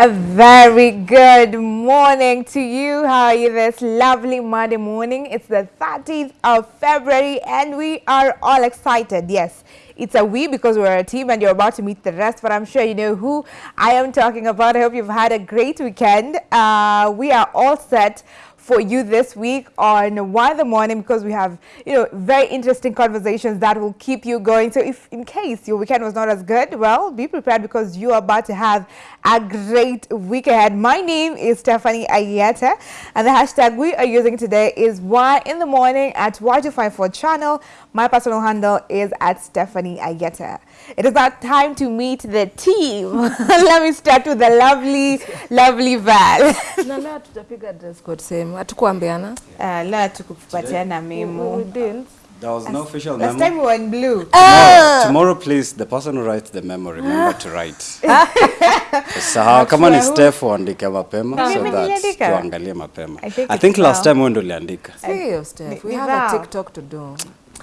A very good morning to you. How are you this lovely Monday morning? It's the 30th of February and we are all excited. Yes, it's a we because we're a team and you're about to meet the rest, but I'm sure you know who I am talking about. I hope you've had a great weekend. Uh, we are all set for you this week on Why the Morning because we have, you know, very interesting conversations that will keep you going. So if in case your weekend was not as good, well, be prepared because you are about to have a great week ahead. My name is Stephanie Ayeta and the hashtag we are using today is Why in the Morning at Y254 channel. My personal handle is at Stephanie Ayeta. It is now time to meet the team. Let me start with the lovely, lovely Val. na leo tutapiga dress code same hatukuambiana Uh, leo tukupatiana we memo. didn't There was no official Last memo. time we were in blue. Tomorrow, tomorrow, please, the person who writes the memo, remember to write. Sahau, kama ni. Steph uandike mapema so that tuangalie mapema. I think I think last Val. time wewe ndo uliandika. Sio Steph, we have a TikTok to do.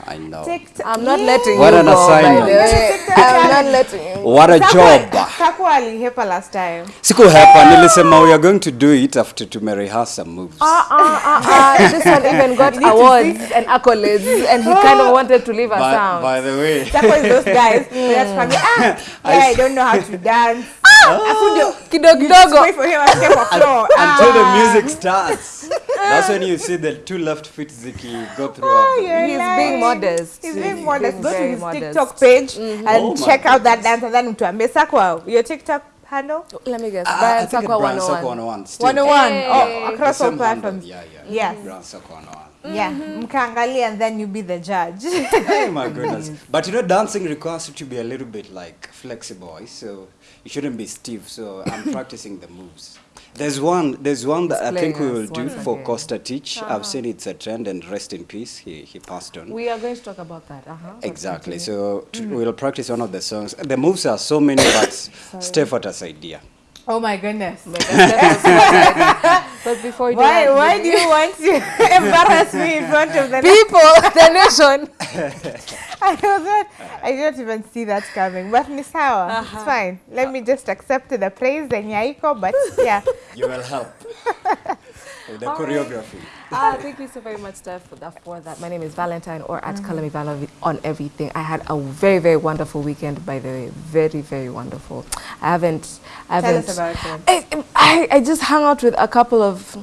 I know. TikTok. I'm not letting What you an go, assignment. I'm not letting you. What a job. Kaku alihepa last time. Siku hepa nilisema we are going to do it after tumerehearse some moves. Uh, uh, uh, uh, this one even got awards and accolades, and he kind of wanted to leave us by, out. by the way, Kaku is those guys. Just come, ah, yeah, I don't know how to dance. Afu ndio Kidogo kidogo. wait for him and get floor. until the Ah. music starts. That's when you see the two left feet ziki go through. Oh, He's nice. being modest. He's being modest. Go to his modest. TikTok page and Oh check out that dance and then utuambie Sakwa, your TikTok handle? Let me guess. Ah, I Brian think Sakwa 101. 101. still. 101. Hey. Oh, across all platforms. Yeah, yeah. Yes. Brian 101. Yeah. Mkaangalia and then you be the judge. Oh my goodness. But you know, dancing requires you to be a little bit like flexible, eh? so you shouldn't be stiff. So I'm practicing the moves. There's one, there's one that I think we will do once for. Costa Titch. I've seen it's a trend, and rest in peace. He he passed on. We are going to talk about that. Uh-huh. exactly. So t- we'll practice one of the songs. The moves are so many, but Steph what us idea. Oh my goodness. But before you do Why, that, why do you want to embarrass me in front of the people, the nation. I was not, I didn't even see that coming. But ni sawa. It's uh-huh. fine. Let me just accept the praise and yaiko, but yeah. You will help with the choreography. Ah, thank you so very much, Steph, for that. For that. My name is Valentine, or at. Kalami Val on everything. I had a very, very wonderful weekend. By the way, very, very wonderful. I haven't. I haven't. Tell us about it. I, I, I just hung out with a couple of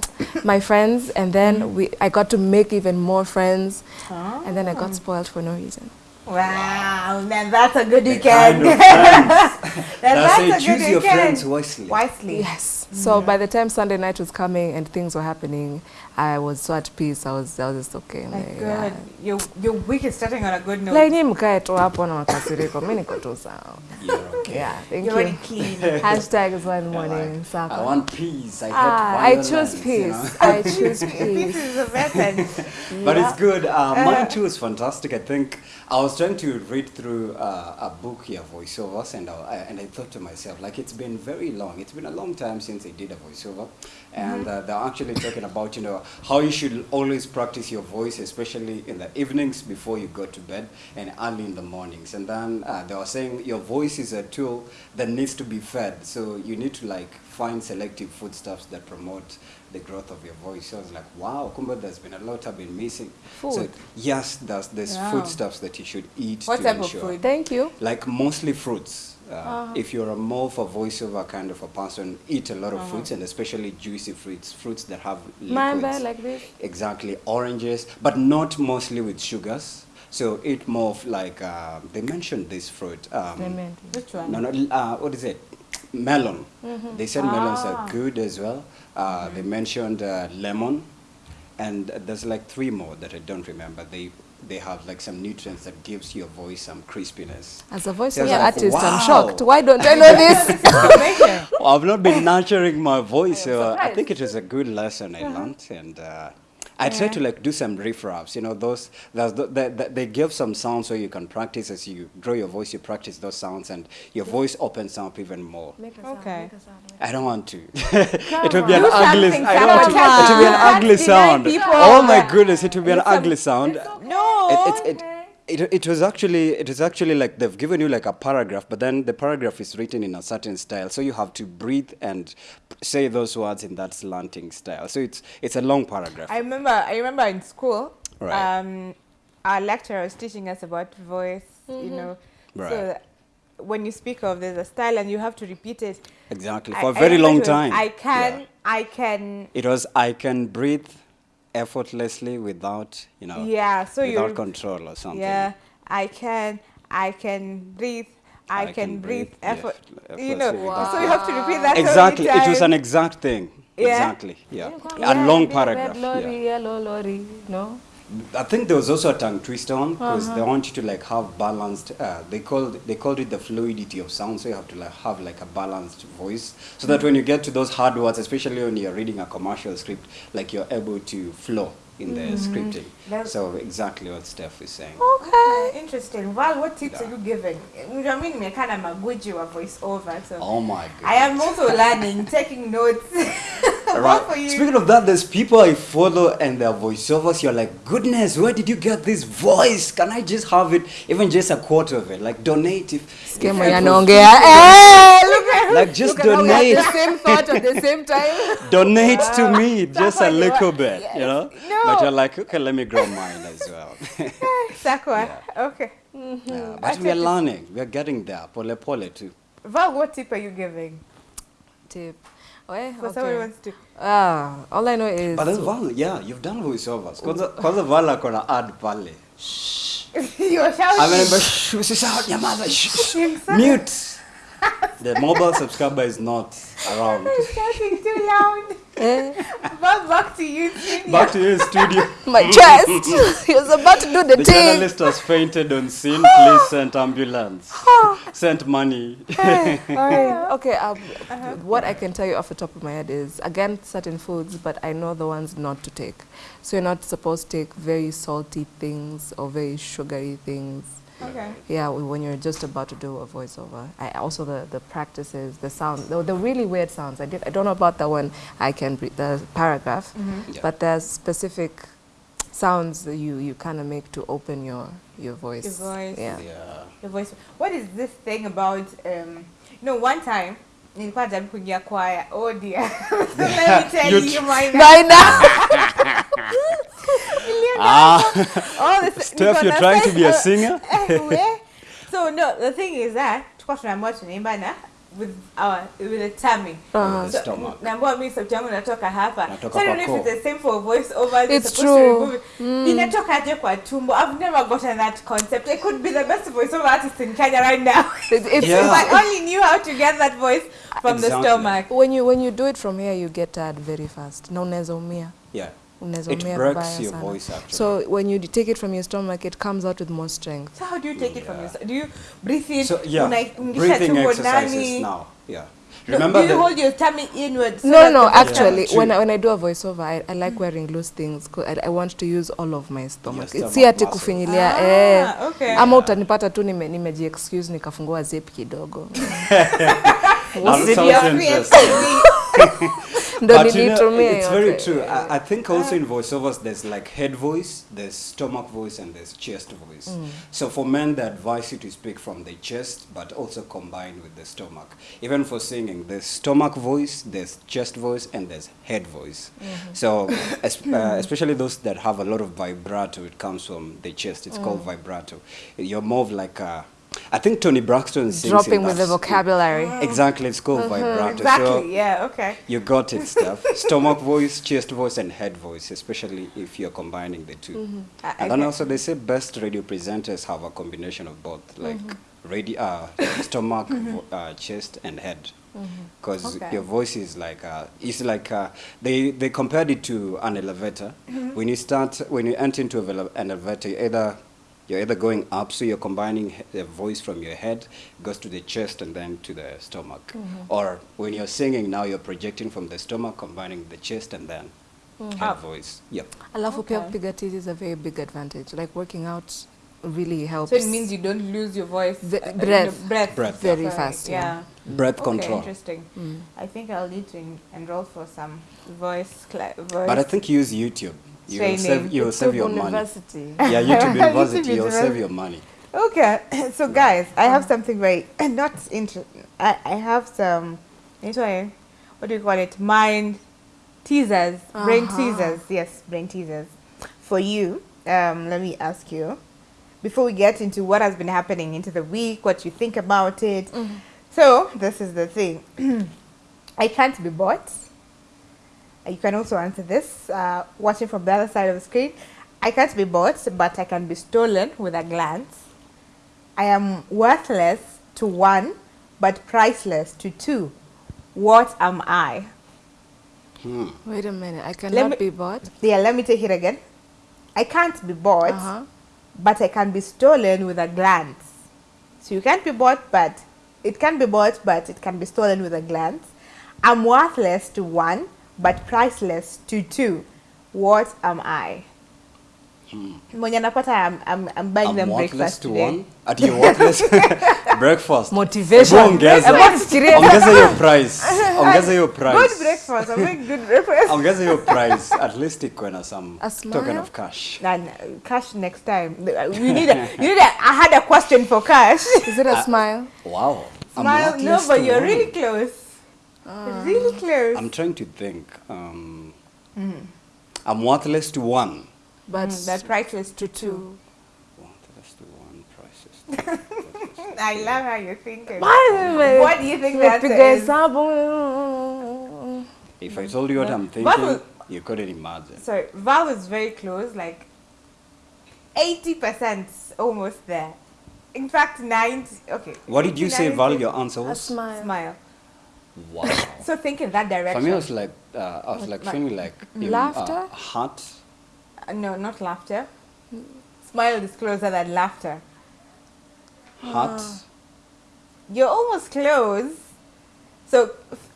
my friends, and then Mm-hmm. we I got to make even more friends, and then I got spoiled for no reason. Wow, man, that's a good weekend. kind of That's that's it. a good Choose your weekend. friends wisely. Wisely. Yes. Mm. So by the time Sunday night was coming and things were happening, I was so at peace. I was, I was just okay. Like, Like, good. yeah. Your, your week is starting on a good note. Like ni mkae tu hapo na makasiriko. Mimi niko tu sawa. You're okay. Yeah, thank You're already you. clean. Hashtag is one I morning. like- Saka. I want peace. I hate Ah, I choose violence, you know. peace. I choose this peace. is a veteran. But it's good. Uh, mine too is fantastic. I think I was trying to read through uh, a book here, voiceovers, and I, I- and I thought to myself, like it's been very long. It's been a long time since I did a voiceover, and uh, they're actually talking about you know how you should always practice your voice, especially in the evenings before you go to bed and early in the mornings. And then uh, they were saying your voice is a tool that needs to be fed, so you need to like find selective foodstuffs that promote the growth of your voice. So I was like, wow, kumbe there's been a lot I've been missing. So Food. yes, there's there's Wow. foodstuffs that you should eat What to type of ensure. food? Thank you. Like mostly fruits. Uh, If you're a more of a voiceover kind of a person, eat a lot of fruits and especially juicy fruits, fruits that have Mamba liquids. like this. Exactly, oranges, but not mostly with sugars. So eat more of like uh, they mentioned this fruit. Um, They meant. Which one? no, no, uh, what is it? Melon. Mm-hmm. They said melons Ah. are good as well. Uh, They mentioned uh, lemon, and there's like three more that I don't remember. They they have like some nutrients that gives your voice some crispiness. As a voiceover So I was like, artist, I'm shocked. Why don't I know this? Well, I've not been nurturing my voice, so uh, I think it was a good lesson I learned, and uh, I try to like do some riff raps. You know, those those the, the, the, they give some sounds so you can practice as you grow your voice. You practice those sounds, and your voice opens up even more. Make a sound, Okay. make a sound. I don't want to. it would be an ugly. I don't want to. It would be an ugly sound. Oh my goodness! It would be an ugly sound. No. It, it's it. It, it was actually it is actually like they've given you like a paragraph, but then the paragraph is written in a certain style, so you have to breathe and say those words in that slanting style. So it's it's a long paragraph. I remember. I remember in school. Right. Um, our lecturer was teaching us about voice. You know. Right. So when you speak of there's a style and you have to repeat it. exactly for a I very long was, time. I can. Yeah. I can. It was I can breathe effortlessly without you know Yeah. So without you. control or something. Yeah. I can. I can breathe. I, can, breathe. yeah, effort. f- You know. effortlessly. So you have to repeat that. Exactly. It was an exact thing. Yeah. Exactly. Yeah. Yeah, A long paragraph. lorry, Yeah. yellow lorry, no? I think there was also a tongue twister one because Uh-huh. they want you to like have balanced. Uh, they called they called it the fluidity of sound, so you have to like have like a balanced voice, so that when you get to those hard words, especially when you're reading a commercial script, like you're able to flow in the Mm-hmm. scripting. That's- So exactly what Steph is saying. Okay, interesting. Val, what tips Yeah. are you giving? I mean, me kind of magwiji wa voice over, so Oh my god. I am also learning, taking notes. What for you? Speaking of that, there's people I follow and their voiceovers. You're like, goodness, where did you get this voice? Can I just have it, even just a quarter of it? Like donate if. if Sikia mwenye people- anaongea. Look at- Like just look at how we have donate. the same thought at the same time. donate to me just a little want. bit, you know. No. But you're like, okay, let me grow mine as well. Sakwa, okay. yeah, I but we are learning. We are getting there. Pole pole too. Val, what tip are you giving? Tip. Oh, For someone who wants to. Ah, all I know is But then Val, yeah, you've done voiceovers. Kwanza kwanza Val akona ad pale. You're shouting. I remember, shh, usisahau nyamaza, shh, shh, mute. The mobile subscriber is not around. You're shouting too loud. eh, Val, back to you, Junior. Back to you studio. my chest. he was about to do the, The thing. journalist has fainted on scene. Please send ambulance. send money. Okay, um, what I can tell you off the top of my head is again certain foods, but I know the ones not to take. So you're not supposed to take very salty things or very sugary things. Okay. Yeah, when you're just about to do a voiceover. I also the the practices, the sound, the, the really weird sounds. I did. I don't know about the one I can breathe, the paragraph, Yeah. but there's specific sounds that you you kind of make to open your your voice. Your voice. Yeah. Yeah. The voice. What is this thing about? Um, you know, one time nilikuwa najaribu kuingia kwaya. Oh dear. so let me tell You you, tr- my By now. Ah, all this. Steph, you're trying to be a uh, eh, so no, the thing is that tulikuwa tunaambiwa tunaimba na with our with a tummy. Uh-huh. so, stomach. naambiwa mimi sauti yangu natoka hapa Inatoka so I don't know if it's the same for voice over It's true. mm. inatoka aje kwa tumbo i've never gotten that concept i could be the best voice over artist in kenya right now It- it's, Yeah. if i only knew how to get that voice from exactly. the stomach when you when you do it from here you get tired very fast na unaweza umia Yeah. Breaks vibaya your sana. voice, actually. so when you take it from your stomach it comes out with more strength so how do you take yeah. it from your do you breathe in So yeah, unaingisha breathing tumbo exercises nani? now. Yeah. No, Remember do you hold your tummy inward so no no actually Yeah. when I, when I do a voiceover I, I like mm. wearing loose things I, I want to use all of my stomach si ati kufinyilia Ah, eh okay. ama utanipata tu nime, nimeji excuse nikafungua zip kidogo That sounds interesting. But you know, it's very true. I, I think also in voiceovers there's like head voice, there's stomach voice, and there's chest voice. So for men, they advise you to speak from the chest, but also combined with the stomach. Even for singing, there's stomach voice, there's chest voice, and there's head voice. So es- uh, especially those that have a lot of vibrato, it comes from the chest. It's called vibrato. You're more of like a, I think Toni Braxton sings in dropping with the vocabulary. Exactly, it's called vibrato. exactly So yeah okay. you got it, Steph. Stomach voice, chest voice, and head voice, especially if you're combining the 2 I- And then also they say best radio presenters have a combination of both, like radio, uh, stomach, vo- uh, chest, and head. Because Okay. your voice is like, uh, it's like uh, they they compared it to an elevator. When you start, when you enter into an elevator, you either you're either going up, so you're combining the voice from your head goes to the chest and then to the stomach. Or when you're singing now, you're projecting from the stomach, combining the chest and then head voice. Yep. alafu pia Okay. kupiga tizi is a very big advantage like working out really helps so it means you don't lose your voice The- uh, breath. breath Breath, Very Sorry, fast, yeah. Breath okay, control. interesting Mm. I think I'll need to enroll for some voice, cla- voice. But I think use YouTube. You'll save, you'll save YouTube your money. Yeah, YouTube YouTube University, you'll University. save your money. Okay, so guys, I have something very not interesting. I, I have some, sorry, what do you call it? Mind teasers, brain Uh-huh. teasers. Yes, brain teasers for you. Um, let me ask you before we get into what has been happening into the week, what you think about it. So this is the thing. I can't be bought. You can also answer this uh, watching from the other side of the screen. I can't be bought, but I can be stolen with a glance. I am worthless to one, but priceless to two. What am I? Hmm. Wait a minute. I Let cannot me- be bought. Yeah, let me take it again. I can't be bought, Uh-huh. but I can be stolen with a glance. So you can't be bought, but it can be bought, but it can be stolen with a glance. I'm worthless to one, but priceless to two. What am I? Mwenye napata I'm, I'm, I'm buying I'm them breakfast to today. one. At your worthless breakfast. Motivation. Ongeza. ongeza. your price. Ongeza your price. Good price. breakfast. I'm making good breakfast. Ongeza your price. At least ikuwe na some A token of cash. And uh, cash next time. You need a, you need a, I had a question for cash. Is it a smile? Wow. I'm Smile, no, but you're one. really close. Really close. I'm trying to think. Um, Mm-hmm. I'm worthless to one. But Mm, that priceless to two. two. Worthless to one, priceless. I love how you're thinking. What What do you think that Piga is? hesabu. if I told you what I'm thinking, will- you couldn't imagine. Sorry, Val is very close, like 80% almost there. In fact, 90. Okay. What did you say, Val? Your answer A was? smile. Smile. Wow. So think in that direction. For me, I was like, uh, I was like Like- feeling like um, Laughter? Uh, heart. Uh, no, not laughter. Smile is closer than laughter. Heart. You're almost close. So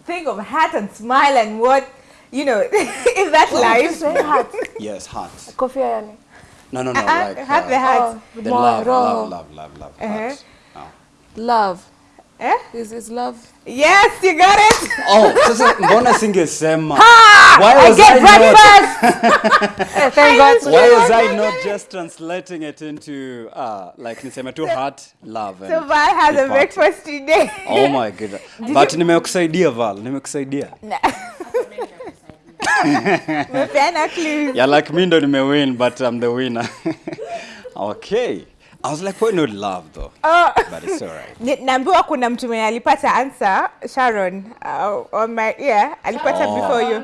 think of heart and smile and what, you know, in that life. Say heart. Yes, heart. Kofia yani. No, no, no. Uh-uh, like heart the uh, heart. Oh, the more love, love, love, love, love. Uh-huh. Heart. Oh. Love. Eh? Is is love? Yes, you got it. Oh, sasa mbona singesema? Why was I get I not? First. Eh, Thank God. Why was I not just translating it into uh, like niseme tu heart, love and So Val has a breakfast today. Oh my goodness. But nimekusaidia Val, nimekusaidia. Umepeana clues. Yeah, like me ndo nimewin but I'm the winner. okay. I was like, why not love though? Oh. But it's alright. right. naambiwa kuna mtu mwenye alipata answer Sharon uh, on my ear alipata Oh. before you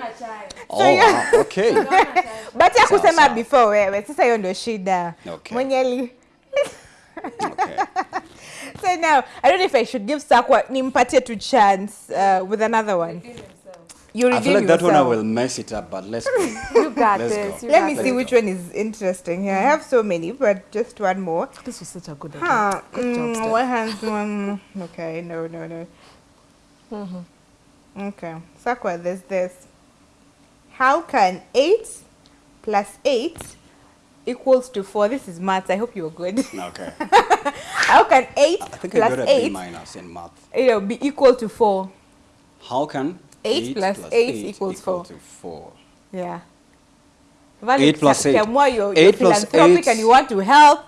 Oh, yeah. wow, okay. but ya kusema before wewe sasa hiyo ndio shida Okay. mwenye ali Okay. so now I don't know if I should give Sakwa nimpatie tu chance uh, with another one you I feel like that one I will mess it up, but let's go. You got Let's this. go. You let got me this. see which one is interesting here I have so many but just one more This was such a good idea. huh Good job, mm, Steph. what has one okay no no no Mhm. Okay, Sakwa, there's this. How can 8 plus 8 equals to 4? This is maths. I hope you're good. Okay. How can 8 I think I plus got a B 8 minus in math. you know, be equal to 4? How can Eight plus eight equals equal four. to four? Yeah. Eight plus eight. More you're, Eight you're philanthropic eight. and you want to help.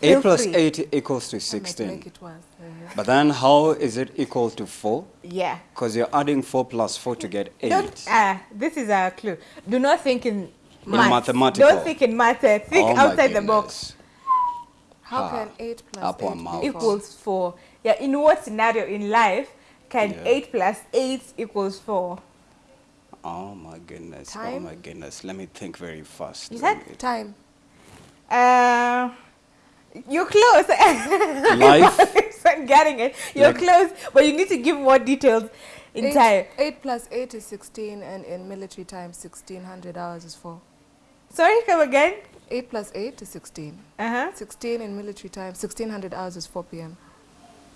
Eight feel plus free. eight equals to I might 16. make it worse. Yeah. But then how is it equal to four? Yeah. Because you're adding four plus four to get eight. Don't, ah, this is a clue. Do not think in maths. mathematical. Don't think in maths. uh, Think Oh outside the box. How Ah. can 8 8 equal equals 4. Yeah, in what scenario in life can Yeah. 8 plus 8 equals 4? Oh my goodness. Oh my goodness. Let me think very fast. You Let said me- Time. Uh, you're close. Life? I'm getting it. You're Like- close, but you need to give more details in Eight- time. 8 plus 8 is 16 and in military time 1600 hours is 4. Sorry, come again. 8 plus 8 is 16. Uh-huh. 16 in military time 1600 hours is 4 p.m.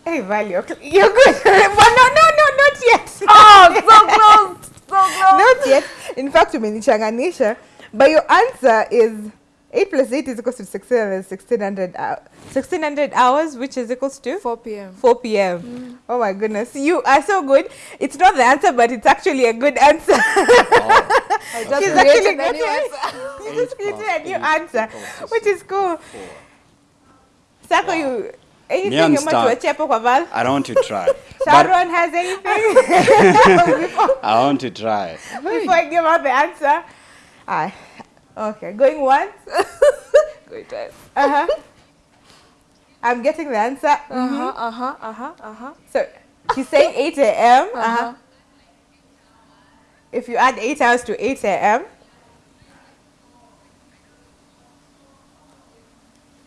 Hey, Val, you're, good. but no, no, no, not yet. Oh, so close. So close. not yet. In fact, umenichanganisha. But your answer is 8 plus 8 is equals to 1600, 1600, uh, 1600 hours, which is equals to 4 p.m. 4 p.m. Oh my goodness. You are so good. It's not the answer, but it's actually a good answer. Oh, I just She's created actually a new answer. you just created a new answer, which is cool. four. Sako, Wow. you, anything Me you and want to Star. achieve for Val? I don't want to try. but Sharon has anything before, I want to try. before I give out the answer? Ah, okay, going once. going test. Uh-huh. I'm getting the answer. Uh-huh, uh-huh, uh-huh, uh-huh. So she's saying 8 a.m. Uh-huh. Uh-huh. If you add 8 hours to 8 a.m.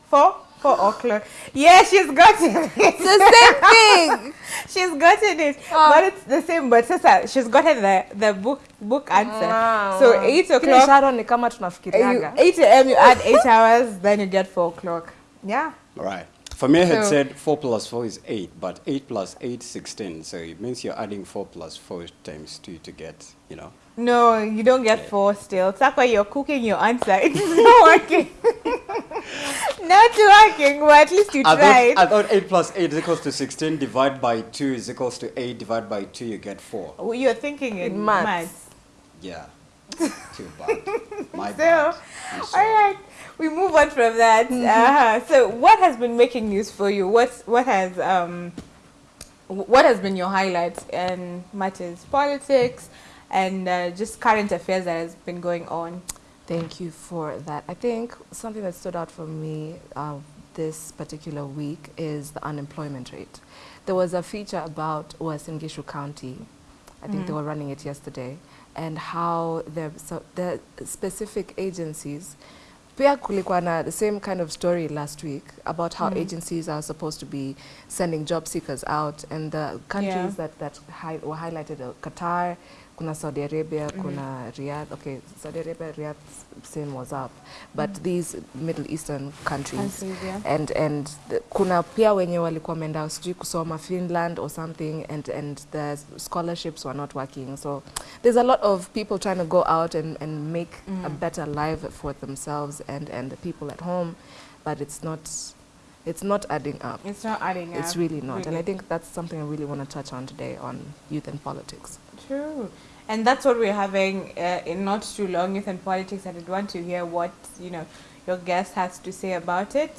4? 4 o'clock. Yeah, she's gotten it. It's the same thing. she's gotten it. Oh. But it's the same. But sasa, she's gotten the, the book book answer. Wow. So 8 Kile o'clock. Sharon ni kama you, tunafikiriaga. 8 a.m. you add 8 hours, then you get 4 o'clock. Yeah. Right. For me, I had So- said 4 plus 4 is 8, but 8 plus 8 is 16. So it means you're adding 4 plus 4 times 2 to get, you know. No, you don't get 4 still. That's why you're cooking your answer. It's not working. Not working, but at least you I tried. thought, I thought 8 plus 8 is equals to 16, divide by 2 is equals to 8, divide by 2, you get 4. Oh, You're thinking in, In maths. maths. Yeah. Too bad. My So, bad. I'm all sorry. right, we move on from that. Uh-huh. So, what has been making news for you? What's what has um, what has been your highlights in matters politics and uh, just current affairs that has been going on? Thank you for that. I think something that stood out for me uh, this particular week is the unemployment rate. There was a feature about Uasin Gishu County. I think they mm. were running it yesterday, and how the so the specific agencies. Pia kulikuwa na the same kind of story last week about how mm. agencies are supposed to be sending job seekers out, and the countries Yeah. that that hi were highlighted are Qatar, kuna Saudi Arabia, mhm. kuna Riyadh. Okay, Saudi Arabia, Riyadh, same was up, but mhm. these Middle Eastern countries, Countries, yeah. and and the, kuna pia wenye walikuwa wameenda sijui kusoma Finland or something, and and the scholarships were not working. So there's a lot of people trying to go out and and make a mm. better life for themselves and and the people at home, but it's not. It's not adding up. It's not adding up. It's really not. And I think that's something I really want to touch on today on youth and politics. True. And that's what we're having uh, in not too long youth and politics. I did want to hear what, you know, your guest has to say about it.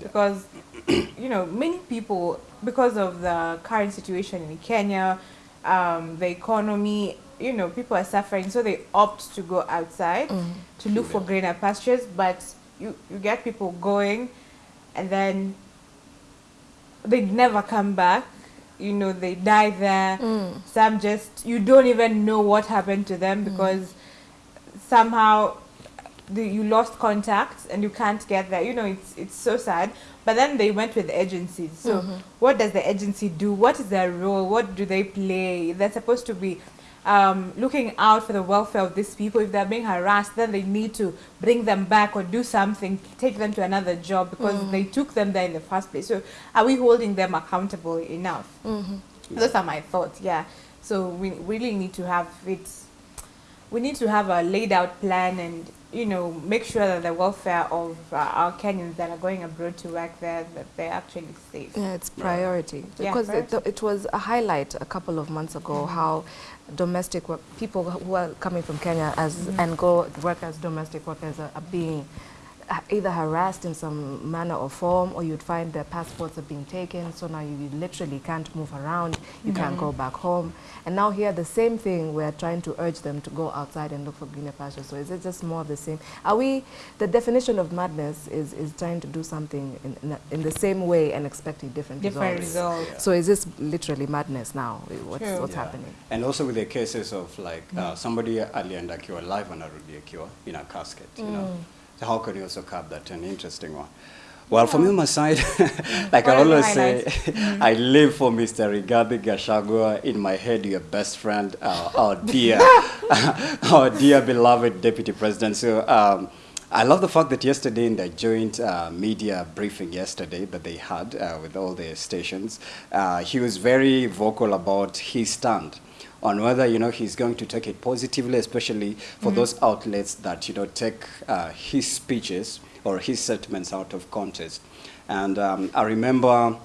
Because, you know, many people, because of the current situation in Kenya, um, the economy, you know, people are suffering. So they opt to go outside to look for greener pastures. But you, you get people going and then they never come back. You know, they die there. Mm. Some just you don't even know what happened to them mm. because somehow the, you lost contact and you can't get there. You know, it's it's so sad. But then they went with agencies. So mm-hmm. what does the agency do? What is their role? What do they play? They're supposed to be um, looking out for the welfare of these people. If they're being harassed, then they need to bring them back or do something, take them to another job because they took them there in the first place. So are we holding them accountable enough? Those are my thoughts. Yeah. So we really need to have it. We need to have a laid out plan and you know make sure that the welfare of uh, our Kenyans that are going abroad to work there that they're actually safe. Yeah, it's priority Yeah, because it, priority. it was a highlight a couple of months ago how domestic work people who are coming from Kenya as and go work as domestic workers are, are being either harassed in some manner or form or you'd find their passports are being taken so now you, you literally can't move around you mm-hmm. can't go back home. And now here the same thing we're trying to urge them to go outside and look for greener pastures so is it just more of the same? Are we the definition of madness is is trying to do something in, in, in the same way and expecting different, Different results. results. so is this literally madness now? What's, True. what's Yeah. happening? And also with the cases of like uh, mm. somebody alienda akiwa live anarudi akiwa in a casket, you know. Mm. How can you also curb that? An interesting one. Well, on my side, like What I always say, highlights? I live for Mr. Rigathi Gachagua. In my head, your best friend, uh, our dear, our dear beloved Deputy President. So um, I love the fact that yesterday in the joint uh, media briefing yesterday that they had uh, with all the stations, uh, he was very vocal about his stand on whether you know he's going to take it positively, especially for Mm-hmm. those outlets that you know take uh, his speeches or his statements out of context. And um, I remember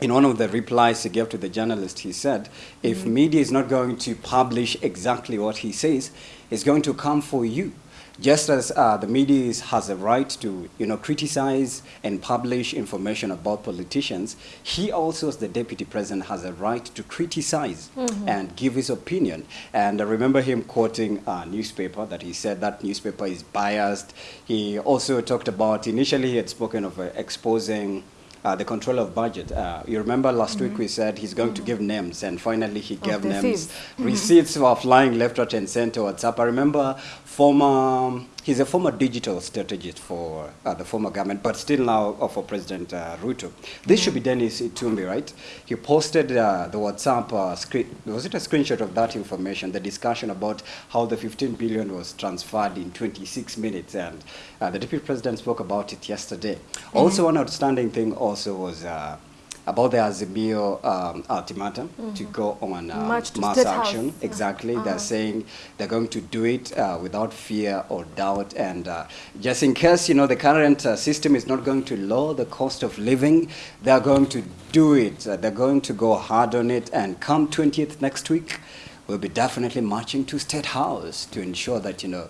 in one of the replies he gave to the journalist, he said, if media is not going to publish exactly what he says, it's going to come for you. Just as uh, the media has a right to, you know, criticize and publish information about politicians, he also, as the deputy president, has a right to criticize and give his opinion. And I remember him quoting a newspaper that he said that newspaper is biased. He also talked about, initially he had spoken of uh, exposing uh, the control of budget. Uh, you remember last week we said he's going to give names, and finally he gave the names. Receipts were flying left, right, and center. WhatsApp. I remember former. He's a former digital strategist for uh, the former government, but still now uh, for President uh, Ruto. This should be Dennis Itumbi, right? He posted uh, the WhatsApp uh, screen. Was it a screenshot of that information? The discussion about how the 15 billion was transferred in 26 minutes, and uh, the deputy president spoke about it yesterday. Also, one outstanding thing also was. About the Azimio um, ultimatum to go on to mass action. House. Exactly. They're saying they're going to do it uh, without fear or doubt. And uh, just in case, you know, the current uh, system is not going to lower the cost of living, they're going to do it. Uh, they're going to go hard on it. And come 20th next week, we'll be definitely marching to State House to ensure that, you know,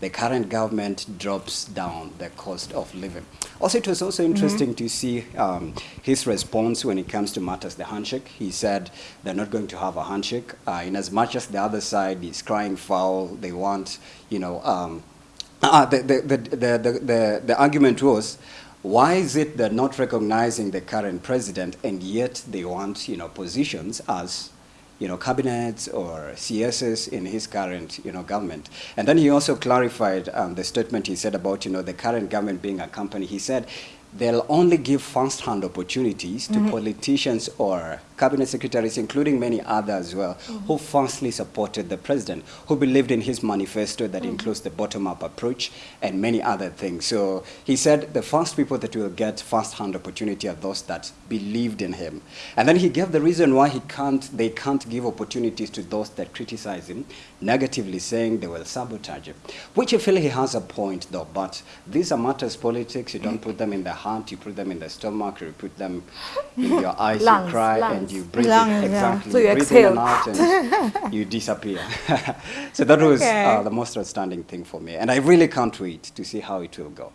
the current government drops down the cost of living. Also, it was also interesting to see um, his response when it comes to matters the handshake. He said they're not going to have a handshake, uh, in as much as the other side is crying foul. They want, you know, um, uh, the, the, the, the, the, the, the argument was, why is it they're not recognizing the current president and yet they want, you know, positions as you know, cabinets or CSs in his current, you know, government. And then he also clarified um, the statement he said about, you know, the current government being a company. He said they'll only give first-hand opportunities to mm-hmm. politicians or cabinet secretaries, including many others as well, mm-hmm. who firstly supported the president, who believed in his manifesto that mm-hmm. includes the bottom-up approach and many other things. So he said the first people that will get first-hand opportunity are those that believed in him. And then he gave the reason why he can't, they can't give opportunities to those that criticize him, negatively saying they will sabotage him. Which I feel he has a point though, but these are matters politics. You don't mm. put them in the heart, you put them in the stomach, you put them in your eyes, Lungs, you cry, and you breathe Lungs, it. yeah. Exactly. So you breathe exhale. in and out and you disappear. so that was Okay. uh, the most outstanding thing for me. And I really can't wait to see how it will go.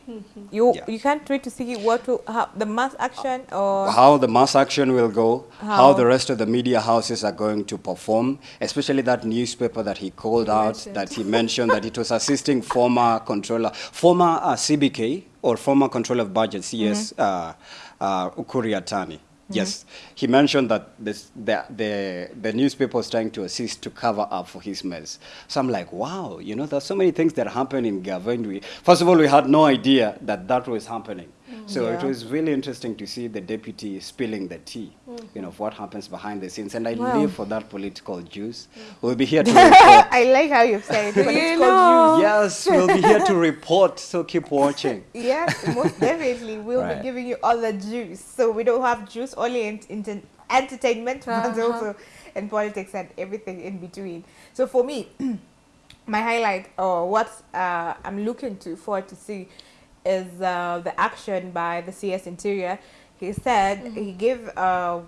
You Yeah. you can't wait to see what will how, the mass action or how the mass action will go, how? How? the rest of the media houses are going to perform, especially that newspaper that he called out, mentioned. that he mentioned that it was assisting former controller, former uh, CBK or former controller of budget, CS uh, uh, Ukur Yatani. Yes, he mentioned that this, the, the, the newspaper was trying to assist to cover up for his mess. So I'm like, wow, you know, there's so many things that happen in government. First of all, we had no idea that that was happening. So it was really interesting to see the deputy spilling the tea, you know, of what happens behind the scenes. And I Wow. live for that political juice. We'll be here to report. I like how you say it. But it's You called know. yes, we'll be here to report. So keep watching. Yes, most definitely. We'll Right. be giving you all the juice. So we don't have juice only in, in entertainment, but Uh-huh. also in politics and everything in between. So for me, my highlight or what uh, I'm looking to forward to see is uh, the action by the CS Interior. He said he gave, uh,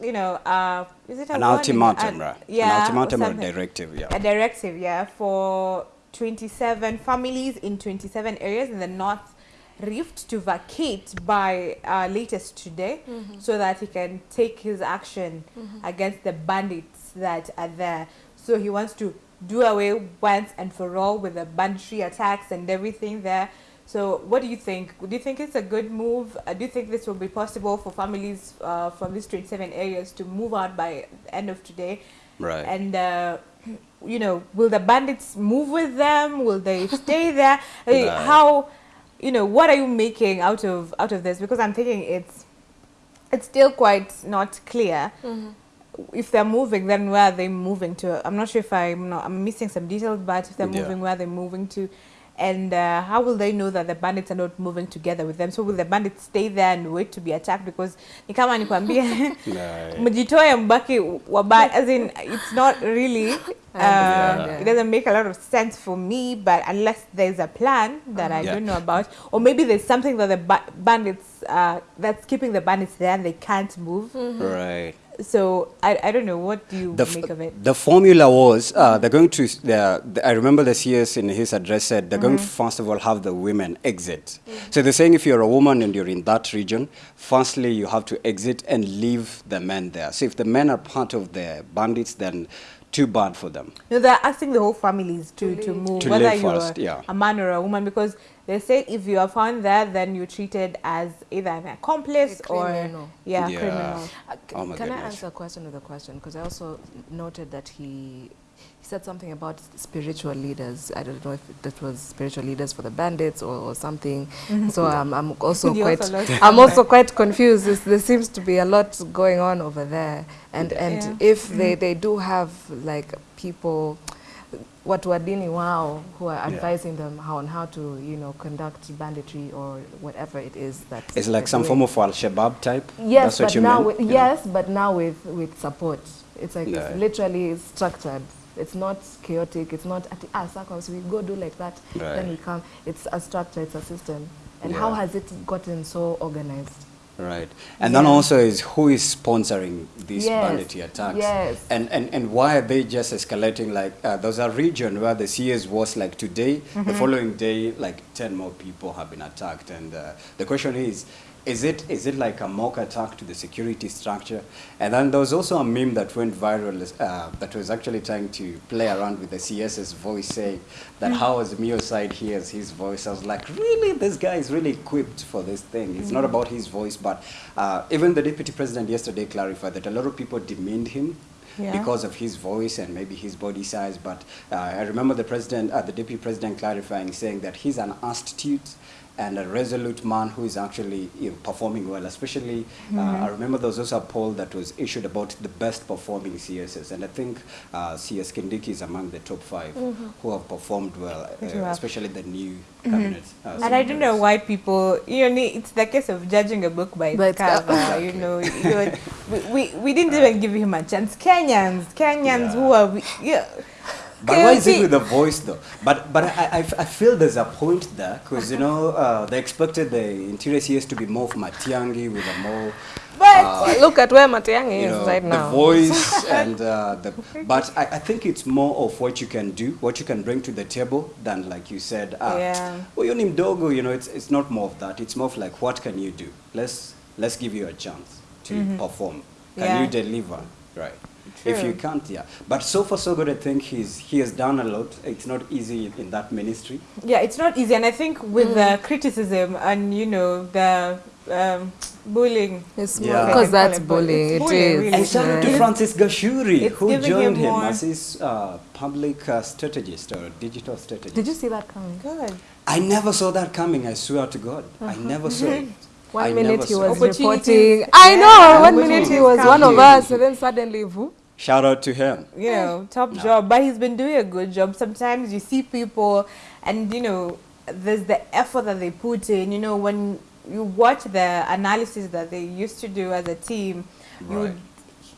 you know, uh, is it a An ultimatum, An- right? Yeah, An ultimatum or something directive, yeah. a directive, yeah, for 27 families in 27 areas in the North Rift to vacate by uh, latest today so that he can take his action against the bandits that are there. So he wants to do away once and for all with the banditry attacks and everything there. So what do you think? Do you think it's a good move? Uh, do you think this will be possible for families uh, from these 27 areas to move out by the end of today? Right. And uh, you know, will the bandits move with them? Will they stay there? I mean, Right. How, you know, what are you making out of out of this? Because I'm thinking it's it's still quite not clear. If they're moving, then where are they moving to? I'm not sure if I'm not, I'm missing some details, but if they're Yeah. moving, where they're moving to, And uh, how will they know that the bandits are not moving together with them? So will the bandits stay there and wait to be attacked? Because ni kama nikwambie mjitoe mbaki wabaya as in it's not really uh, understand, it doesn't make a lot of sense for me but unless there's a plan that I Yeah. don't know about or maybe there's something that the ba bandits uh, that's keeping the bandits there and they can't move Mm -hmm. Right. So I, I don't know what do you The, make of it the formula was uh, they're going to. The, the, I remember the CS in his address said they're going to Mm-hmm. first of all have the women exit. So they're saying if you're a woman and you're in that region, firstly you have to exit and leave the men there. So if the men are part of the bandits, then too bad for them. no they're asking the whole families to, to move To whether leave you're first, yeah. a man or a woman because they say if you are found there then you're treated as either an accomplice A or criminal. yeah, Yeah. criminal Uh, Oh my can I goodness. answer a question with a question? Because I also noted that he he said something about spiritual leaders. I don't know if that was spiritual leaders for the bandits or, or something. So um, I'm also You quite also I'm also quite confused. There's, there seems to be a lot going on over there, and and Yeah. if they they do have like people. Watu wa dini wao who are advising Yeah. them how on how to you know conduct banditry or whatever it is that It's like some doing. form of Al Shabaab type. Yes, That's what but you now mean? with, Yeah. yes, but now with with support. It's like Yeah. it's literally structured. It's not chaotic. It's not at ah so we go do like that. right. Then we come. It's a structure. It's a system. And how has it gotten so organized? Right. And then also is who is sponsoring these Yes. banditry attacks? Yes. And, and, and why are they just escalating? Like, uh, there's a region where the CS was like today, the following day, like 10 more people have been attacked. And uh, the question is, is it, is it like a mock attack to the security structure? And then there was also a meme that went viral uh, that was actually trying to play around with the CS's voice saying that how Azimio side hears his voice. I was like, really? This guy is really equipped for this thing. It's not about his voice, but uh, even the deputy president yesterday clarified that a lot of people demeaned him Yeah. because of his voice and maybe his body size. But uh, I remember the president, uh, the deputy president clarifying, saying that he's an astute and a resolute man who is actually you know, performing well. Especially, uh, I remember there was also a poll that was issued about the best performing CSs, and I think uh, CS Kindiki is among the top 5 who have performed well, uh, well. especially the new cabinet. uh, And I don't know why people, you know, it's the case of judging a book by its cover. cover. You know, you know we, we, we didn't even give him a chance. Kenyans, Kenyans Yeah. who are, we- yeah. But why is it with the voice though? But but I, I, I feel there's a point there because you know uh, they expected the interior CS to be more of Matiang'i with a more But Well, look at where Matiang'i is know right the now. voice and uh, the. But I, I think it's more of what you can do, what you can bring to the table than like you said. Uh, Yeah. Well, you mdogo, you know, it's it's not more of that. It's more of like what can you do? Let's let's give you a chance to perform. Can Yeah. you deliver? Right. If you can't, yeah. But so far, so good. I think he's he has done a lot. It's not easy in that ministry. yeah, it's not easy. And I think with the criticism and, you know, the um, bullying. It's Yeah. because that's bullying. bullying. It's It bullying, is. really. And shout out to Francis Gachuri, it's who giving him joined him as his uh, public uh, strategist or digital strategist. Did you see that coming? Good. I never saw that coming. I swear to God, I never saw it. One I minute he was reporting. I Yeah, know. One minute he was one of us, and then suddenly, who? Shout out to him. you know, top No. job. But he's been doing a good job. Sometimes you see people, and you know, there's the effort that they put in. You know, when you watch the analysis that they used to do as a team, you would,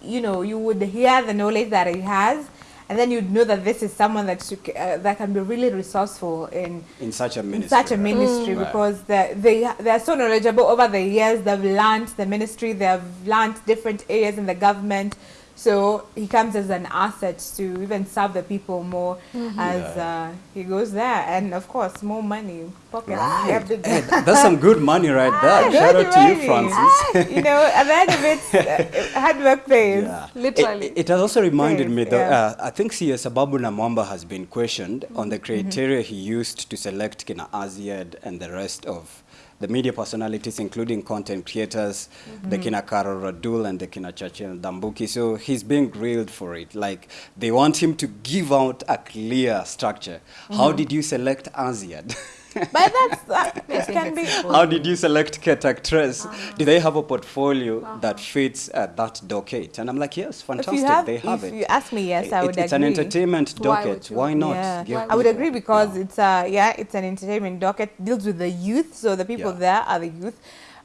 you know, you would hear the knowledge that he has, and then you'd know that this is someone that should, uh, that can be really resourceful in In such a in ministry. such a right? ministry Right. because they they they are so knowledgeable over the years. They've learned the ministry. They've learned different areas in the government. So he comes as an asset to even serve the people more as uh, he goes there, and of course more money pocket. Right. You have to- Hey, that's some good money right there. Ah, Shout good out to you, money. Francis. you know, at the end of it, uh, hard work pays. Yeah. Literally. It, it has also reminded Yes, me that yeah. uh, I think CS Ababu Namwamba has been questioned on the criteria he used to select Kina Azziad and the rest of the media personalities, including content creators, the mm-hmm. Kina Carol Radull and the Kina Chachel Dambuki. So he's being grilled for it. Like they want him to give out a clear structure. How mm-hmm. did you select Azziad? but that's that it can be. How did you select Kate Actress? Uh-huh. Do they have a portfolio that fits uh, that docket? And I'm like, yes, If fantastic. you have, they have if it. you ask me, yes, I It- would it's agree. an entertainment docket. would you? Why not? Yeah, give I would people- agree because Yeah. it's uh yeah, it's an entertainment docket deals with the youth. So the people Yeah. there are the youth.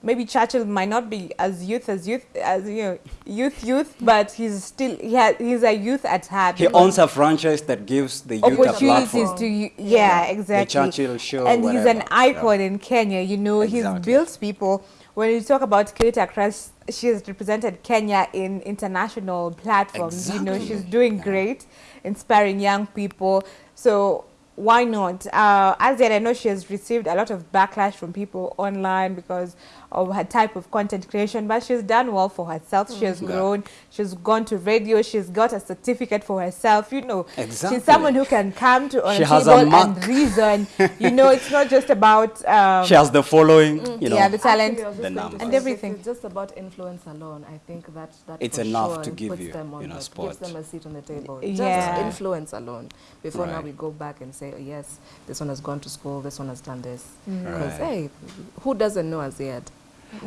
Maybe Churchill might not be as youth as youth as you know youth youth, but he's still he has, he's a youth at heart. He owns a franchise that gives the youth opportunities to you. Yeah, exactly. The Churchill show, and he's an whatever. icon in Kenya. You know, he's Exactly. built people. When you talk about Kate Actress, she has represented Kenya in international platforms. You know, she's doing great, inspiring young people. So why not? Uh, as yet, I know she has received a lot of backlash from people online because of her type of content creation, but she's done well for herself. She has Yeah. grown. She's gone to radio. She's got a certificate for herself. You know, Exactly. she's someone who can come to on She a has a table and reason. you know, it's not just about um, She has the following, you know. yeah, the talent. Actually, I was the just going to numbers. And everything. It's just about influence alone. I think that that It's enough sure to give puts you, them on you know, the- spot. gives them a seat on the table. Yeah. Just influence alone. Before now we go back and say, oh, yes, this one has gone to school, this one has done this. Mm. Because Right. hey, who doesn't know Azziad?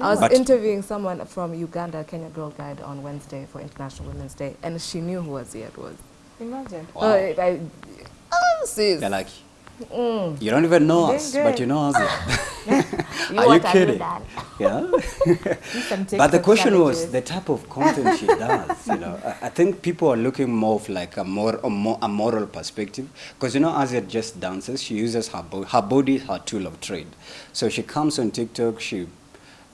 I was But- interviewing someone from Uganda, Kenya Girl Guide, on Wednesday for International Women's Day, and she knew who Azziad was. Imagine. Wow. Uh, I, oh, sis. They're like, Mm. you don't even know us, but you know us. You Are you kidding? Yeah. But the TikTok question was the type of content she does. You know, I, I think people are looking more of like a more a, more, a moral perspective because you know, as it just dances, she uses her bo- her body her tool of trade. So she comes on TikTok, she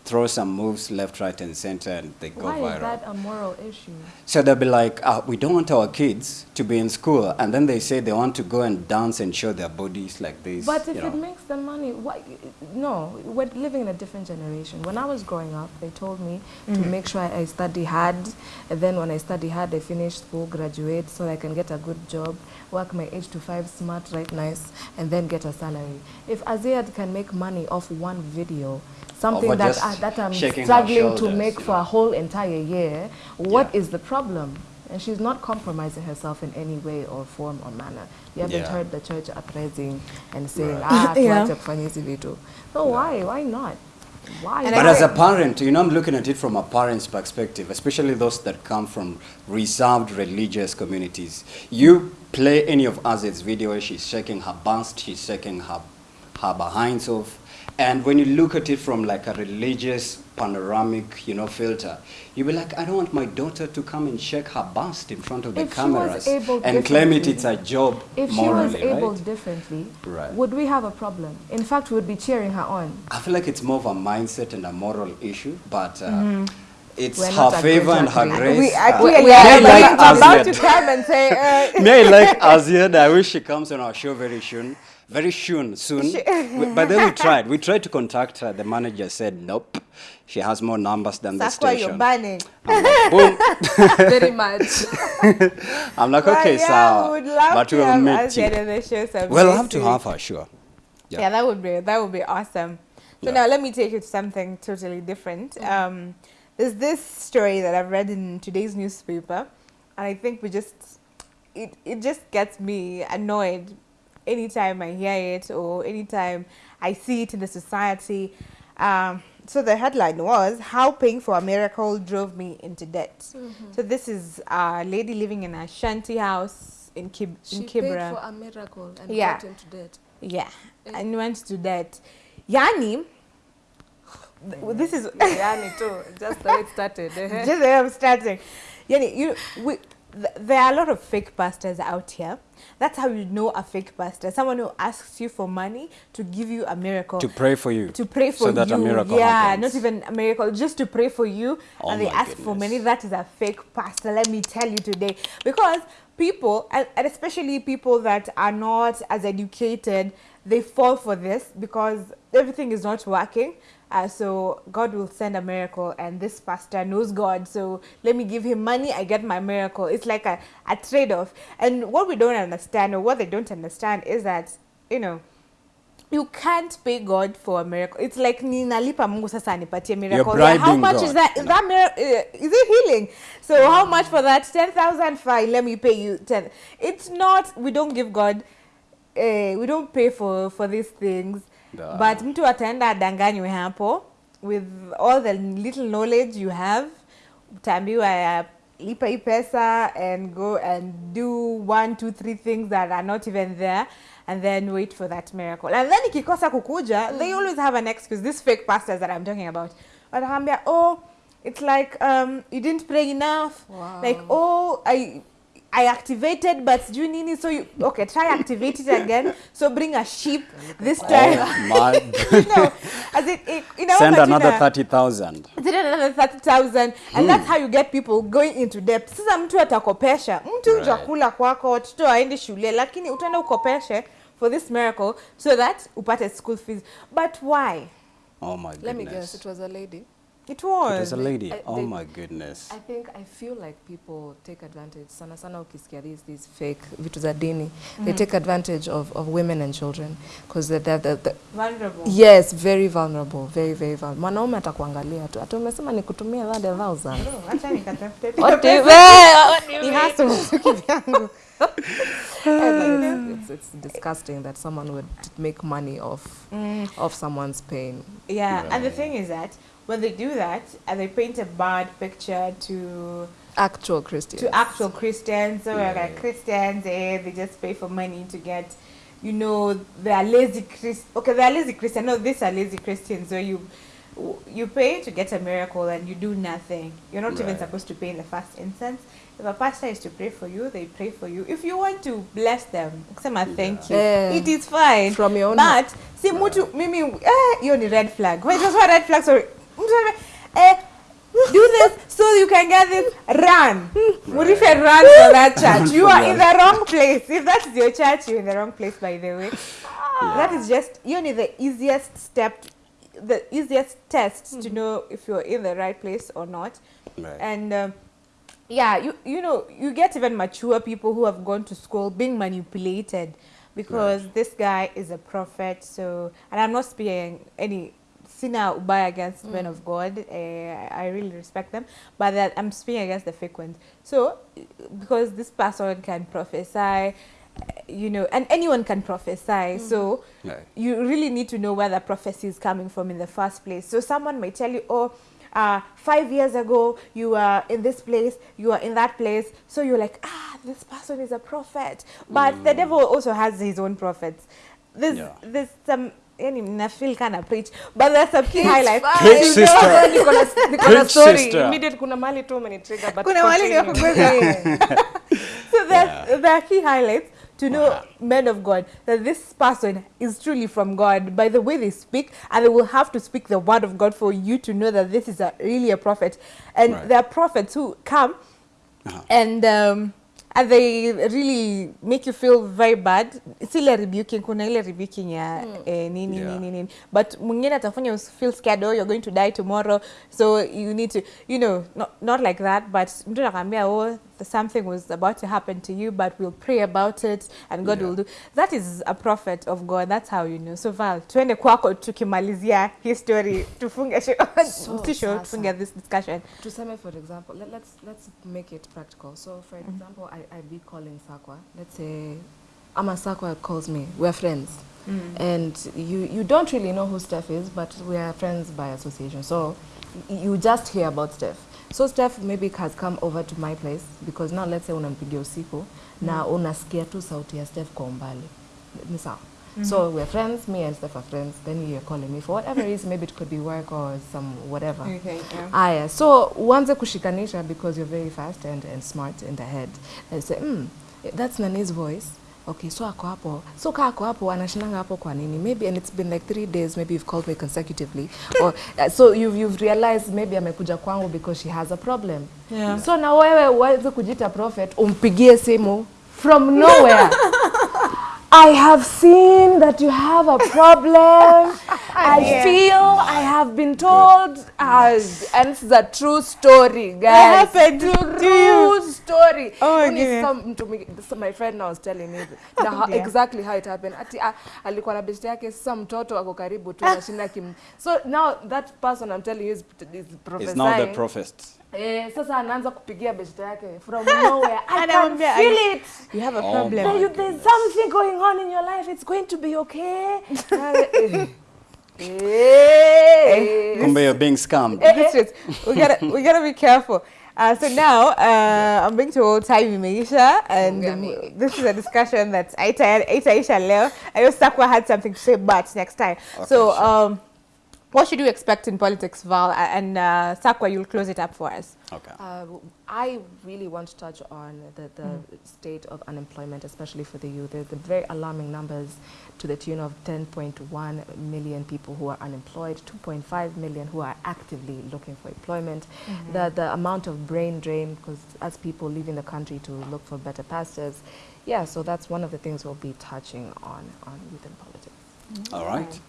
throws some moves left, right, and center, and they go Why viral. is that a moral issue? So they'll be like, uh, we don't want our kids to be in school, and then they say they want to go and dance and show their bodies like this. But if you know. it makes them money, why? No, we're living in a different generation. When I was growing up, they told me to make sure I study hard, and then when I study hard, I finish school, graduate, so I can get a good job, work my age to five, smart, right, nice, and then get a salary. If Azziad can make money off one video, something that I, that I'm struggling to make you for a whole entire year, what is Yeah. the problem? And she's not compromising herself in any way or form or manner. You haven't Yeah. heard the church uprising and saying, Right. ah, Yeah. tuache kufanya hizi. So why? Why not? Why? But as a parent, you know, I'm looking at it from a parent's perspective, especially those that come from reserved religious communities. You play any of Aziz's video where she's shaking her bust, she's shaking her, her behinds off. And when you look at it from like a religious panoramic, you know, filter, you'll be like, I don't want my daughter to come and shake her bust in front of the If she cameras and claim it it's a job if she morally, was able right? differently, Right. would we have a problem? In fact, we would be cheering her on. I feel like it's more of a mindset and a moral issue, but uh, it's We're her favor and her grace. We uh, actually we are like, like about to come and say, uh, Me, I like Azziad. I wish she comes on our show very soon. Very soon, soon. We- but then we tried. We tried to contact her. The manager said, nope. She has more numbers than the that's why you're station. banning. I'm like, boom. Very much. I'm like, But okay, yeah, so. we would love But to we'll have meet you. the We'll have to have her, sure. Yeah. Yeah. that would be that would be awesome. So Yeah. now let me take you to something totally different. Um, there's this story that I've read in today's newspaper, and I think we just it it just gets me annoyed anytime I hear it or anytime I see it in the society. Um, so the headline was "How Paying for a Miracle Drove Me into Debt." So this is a lady living in a shanty house in Kib- She in paid for a miracle and Yeah. got into debt. Yeah, Eh. and went to that. Yani, th- this is Yani too. Just the way it started. just the way I'm starting. Yani, you, we, th- there are a lot of fake pastors out here. That's how you know a fake pastor. Someone who asks you for money to give you a miracle. To pray for you. to pray for so that you. a miracle yeah, happens. not even a miracle, just to pray for you. Oh and they ask for money. That is a fake pastor. Let me tell you today. Because people, and especially people that are not as educated, they fall for this because everything is not working. Uh, so God will send a miracle, and this pastor knows God. So let me give him money. I get my miracle. It's like a, a trade-off. And what we don't understand, or what they don't understand, is that you know you can't pay God for a miracle. It's like ninalipa Mungu sasa anipatie miracle. Yeah, how much God, is that? Is that miracle? Is it healing? So how much for that? Ten thousand. Fine, let me pay you ten. It's not. We don't give God. Uh, we don't pay for for these things. da. but mtu ataenda adanganywe hapo with all the little knowledge you have utaambiwa ya lipa hii pesa and go and do one two three things that are not even there and then wait for that miracle and then ikikosa kukuja they always have an excuse these fake pastors that i'm talking about watakwambia oh it's like um, you didn't pray enough Wow. like oh i I activated but sijui nini so you okay try activate it again. So bring a sheep this time. Oh my you know as it, it you know Send another 30,000. Send another 30,000 and that's how you get people going into debt. Sasa mtu atakopesha. Mtu Right. kwako watoto waendi shule lakini utaenda ukopeshe for this miracle so that upate school fees. But why? Oh my goodness Let me guess, it was a lady. It was, It was a lady. I- oh they- my goodness. I think I feel like people take advantage sana sana ukisikia these these fake vitu za dini Mm -hmm. they take advantage of, of women and children because they're, they're, they're, vulnerable yes very vulnerable very very vulnerable mwanaume atakuangalia tu Hata umesema nikutumie that a thousand Oh, acha nikatafute What do you- mean? Ni hasa kivyangu. it's, it's, it's disgusting that someone would make money off Mm. off someone's pain Yeah, and the thing is that when they do that and they paint a bad picture to actual Christians to actual Christians, so Yeah. like Christians, eh, they just pay for money to get, you know, they are lazy Christ. Okay, they are lazy Christians. No, these are lazy Christians. So you you pay to get a miracle and you do nothing. You're not even supposed to pay in the first instance. If a pastor is to pray for you, they pray for you. If you want to bless them, kusema thank you. Yeah. It is fine. From your own But si mtu mimi eh, hiyo ni red flag. Wait, was what red flag? Sorry. Do this so you can get this. Run. Murife run for that church. You are in the wrong place. If that is your church, you're in the wrong place. By the way, that is just you know the easiest step, the easiest test to know if you're in the right place or not. Right. And um, yeah, you you know you get even mature people who have gone to school being manipulated because this guy is a prophet. So and I'm not speaking any sina ubaya against men of God. Uh, I really respect them, but that I'm speaking against the fake ones. So because this person can prophesy, uh, you know, and anyone can prophesy. So Right. you really need to know where the prophecy is coming from in the first place. So someone may tell you, oh, uh, five years ago you were in this place, you were in that place. So you're like, ah, this person is a prophet. But the devil also has his own prophets. There's, Yeah. there's some, yani nafeel kind of preach, but there's a key highlight Preach, You know, sister. niko na niko na Preach, story sister. immediate kuna mali tu umenitrigger but kuna wale ni wa continue. so there's, Yeah. there are key highlights to know Wow. men of God that this person is truly from God by the way they speak, and they will have to speak the word of God for you to know that this is a, really a prophet. And Right. there are prophets who come Uh-huh. and um, and they really make you feel very bad. It's ile rebuking, kuna ile rebuking ya eh, nini Yeah. nini nini. But mwingine atafanya you feel scared, oh, you're going to die tomorrow, so you need to, you know, not, not like that, but mtu nakambia, oh, something was about to happen to you, but we'll pray about it and God Yeah. will do. That is a prophet of God. That's how you know. So Val, tuende kwako tukimalizia history, tufunge show, So si show, sasa. tufunge this discussion. tuseme for example let, let's let's make it practical so for mm-hmm. example I, I be calling sakwa let's say ama sakwa calls me we're friends mm. and you you don't really know who steph is but we are friends by association so you just hear about steph so steph maybe has come over to my place because now let's say unampigia usiku na unasikia tu sauti ya staff kwa umbali ni sawa So we're friends, me and Steph are friends. Then you're calling me for whatever reason, maybe it could be work or some whatever. Okay, yeah. Aya, so uanze kushikanisha because you're very fast and, and smart in the head. And say, mm, that's Nani's voice. Okay, so ako hapo. So ka ako hapo, anashinanga hapo kwa nini? Maybe, and it's been like three days, maybe you've called me consecutively. or uh, So you've, you've realized maybe amekuja kwangu because she has a problem. Yeah. So na wewe uweze kujita prophet, umpigie simu from nowhere. I have seen that you have a problem. I Yeah. feel I have been told, as and it's a true story, guys. happened to true story. Oh, my Only some, to me, so my friend now was telling me the, how, Yeah. exactly how it happened. Ati, ah, alikuwa na besti yake, sasa mtoto ako karibu tu anashinda kim. So now that person I'm telling you is, is prophesying. It's now the prophet. Eh, sasa anaanza kupigia besti yake from nowhere. I can Anamwambia, feel it. You have a Oh problem. There you, there's something going on in your life. It's going to be okay. Uh, eh, Hey. Kumbe you're being scammed. This is- we gotta we gotta be careful. Uh, so now uh, I'm being told time imeisha and um, this is a discussion that Aita Aita Isha leo. I know Sakwa had something to say but next time. Okay, so sure. What should you expect in politics, Val? And uh, Sakwa, you'll close it up for us. Okay. Uh, I really want to touch on the, the state of unemployment, especially for the youth. There's the very alarming numbers to the tune of 10.1 million people who are unemployed, 2.5 million who are actively looking for employment. The, the amount of brain drain, because as people leaving the country to look for better pastures, yeah, so that's one of the things we'll be touching on, on youth and politics. All right.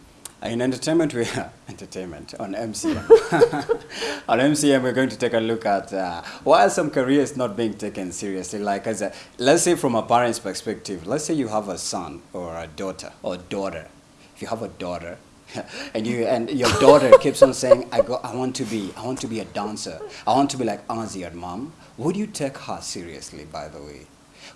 In entertainment, we are entertainment on MCM. on MCM, we're going to take a look at uh, why are some careers not being taken seriously. Like, as a, let's say from a parent's perspective, let's say you have a son or a daughter or daughter. If you have a daughter, and you and your daughter keeps on saying, "I go, I want to be, I want to be a dancer. I want to be like Ozzy and mom." Would you take her seriously? By the way.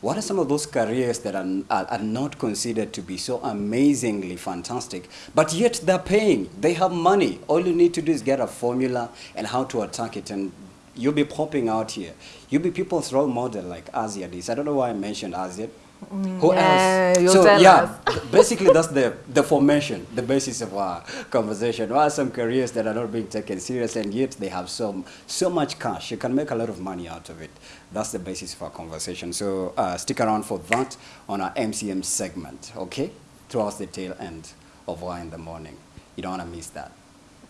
What are some of those careers that are, are, are not considered to be so amazingly fantastic, but yet they're paying? They have money. All you need to do is get a formula and how to attack it, and you'll be popping out here. You'll be people's role model like Asia is. I don't know why I mentioned Asia. Who Yeah, else? so yeah, basically that's the the formation, the basis of our conversation. What are some careers that are not being taken serious and yet they have so so much cash? You can make a lot of money out of it. That's the basis of our conversation. So uh, stick around for that on our MCM segment, okay? Towards the tail end of why in the morning. You don't want to miss that.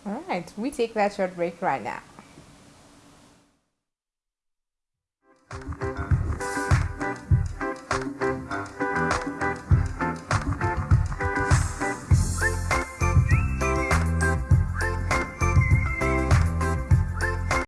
All right, we take that short break right now.